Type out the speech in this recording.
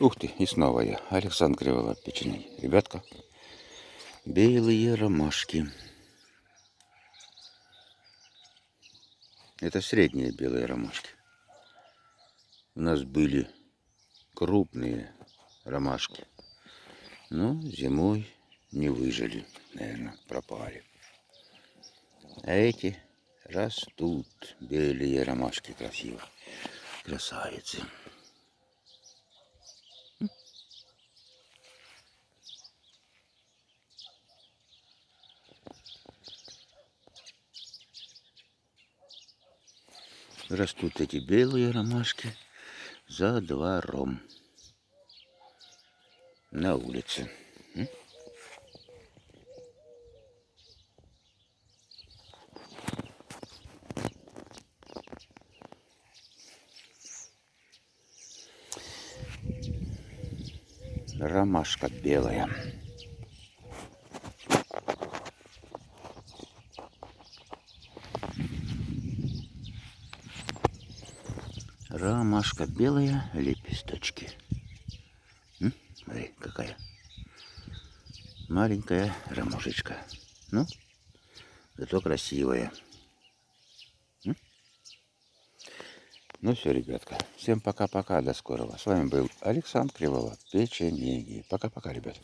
Ух ты, и снова я, Александр Криволап, печенеги. Ребятка, белые ромашки. Это средние белые ромашки. У нас были крупные ромашки. Но зимой не выжили, наверное, пропали. А эти растут, белые ромашки красиво. Красавицы. Растут эти белые ромашки за двором на улице. Ромашка белая. Ромашка белая, лепесточки. М? Смотри, какая маленькая ромашечка. Ну, зато красивая. М? Ну все, ребятка. Всем пока-пока. До скорого. С вами был Александр Криволап. Печенеги. Пока-пока, ребят.